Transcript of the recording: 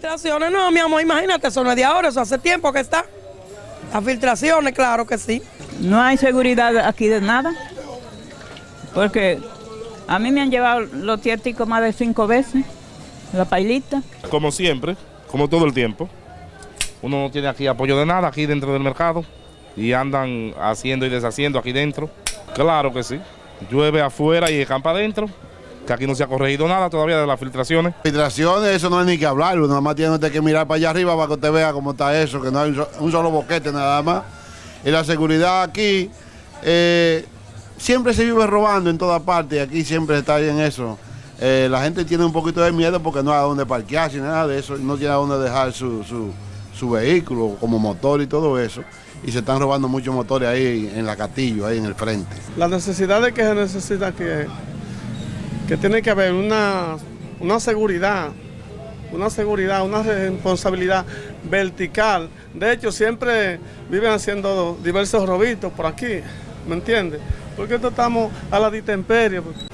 filtraciones, no, mi amor, imagínate, eso no es de ahora, eso hace tiempo que está. Las filtraciones, claro que sí. No hay seguridad aquí de nada, porque a mí me han llevado los tierticos más de cinco veces, la pailita. Como siempre, como todo el tiempo. Uno no tiene aquí apoyo de nada, aquí dentro del mercado, y andan haciendo y deshaciendo aquí dentro. Claro que sí. Llueve afuera y campa adentro, que aquí no se ha corregido nada todavía de las filtraciones. Filtraciones, eso no hay ni que hablarlo, nada más tiene usted que mirar para allá arriba para que usted vea cómo está eso, que no hay un, so- un solo boquete nada más. Y la seguridad aquí, eh, siempre se vive robando en todas partes, y aquí siempre está en eso. Eh, la gente tiene un poquito de miedo porque no hay a dónde parquearse, ni nada de eso, no tiene a dónde dejar su, su, su vehículo como motor y todo eso. Y se están robando muchos motores ahí en la Castillo, ahí en el frente. La necesidad de que se necesita que, que tiene que haber una, una seguridad, una seguridad, una responsabilidad vertical. De hecho, siempre viven haciendo diversos robitos por aquí, ¿me entiendes? Porque estamos a la distemperie, porque